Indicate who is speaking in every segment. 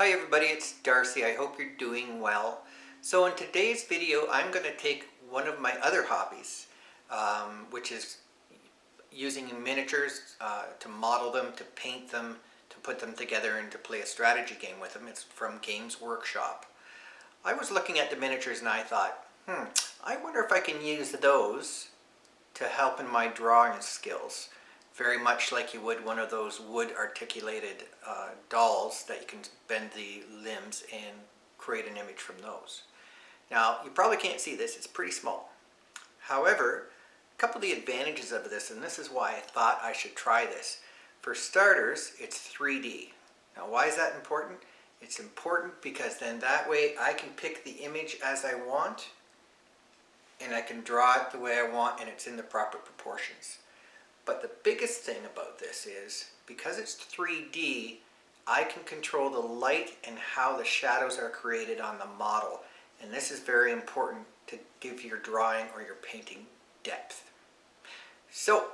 Speaker 1: Hi everybody, it's Darcy. I hope you're doing well. So in today's video, I'm going to take one of my other hobbies, um, which is using miniatures uh, to model them, to paint them, to put them together and to play a strategy game with them. It's from Games Workshop. I was looking at the miniatures and I thought, hmm, I wonder if I can use those to help in my drawing skills very much like you would one of those wood articulated uh, dolls that you can bend the limbs and create an image from those. Now you probably can't see this, it's pretty small. However, a couple of the advantages of this, and this is why I thought I should try this. For starters, it's 3D. Now why is that important? It's important because then that way I can pick the image as I want and I can draw it the way I want and it's in the proper proportions. But the biggest thing about this is, because it's 3D, I can control the light and how the shadows are created on the model. And this is very important to give your drawing or your painting depth. So,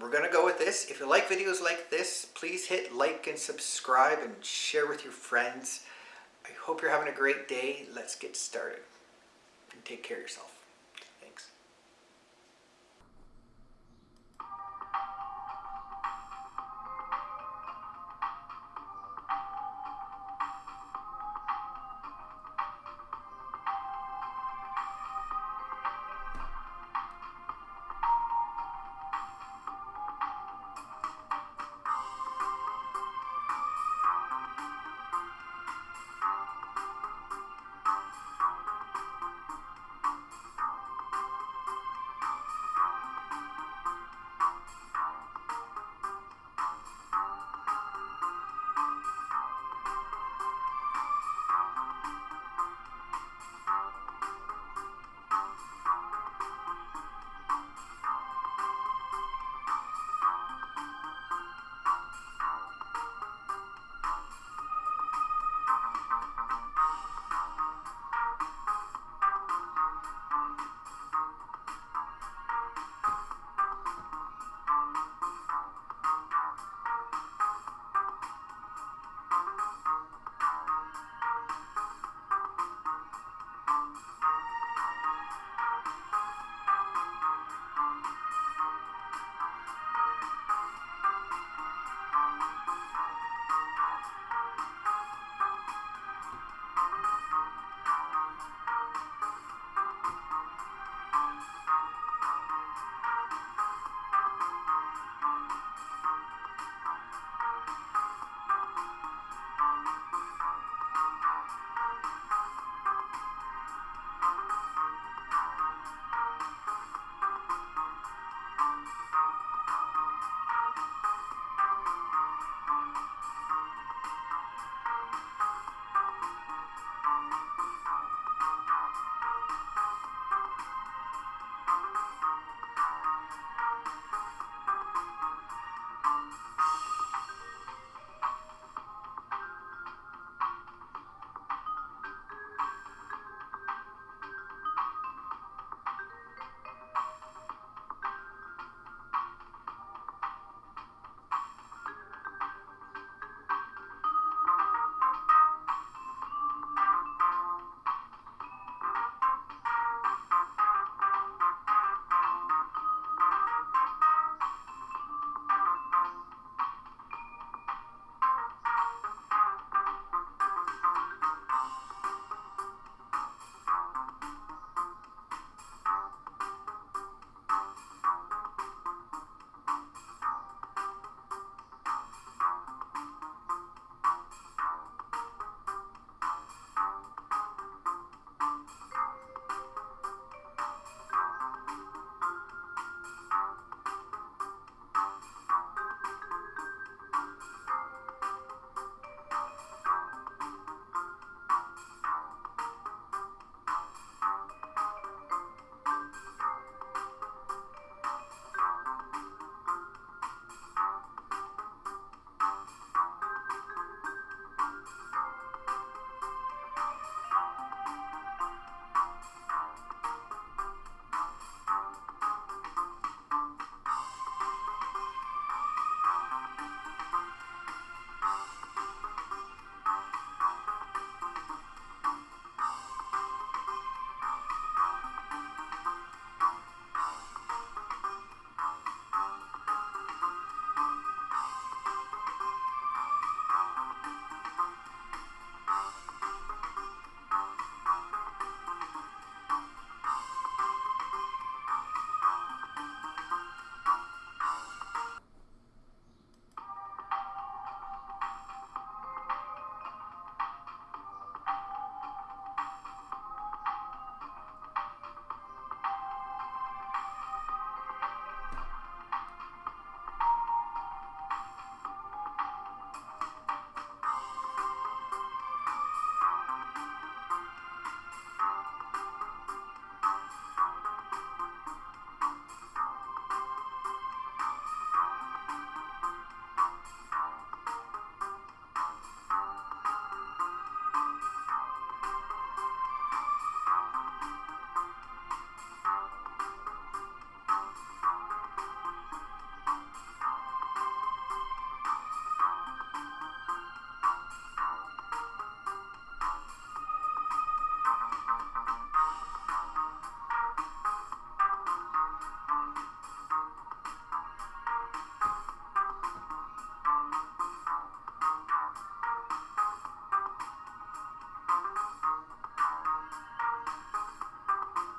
Speaker 1: we're going to go with this. If you like videos like this, please hit like and subscribe and share with your friends. I hope you're having a great day. Let's get started. And take care of yourself.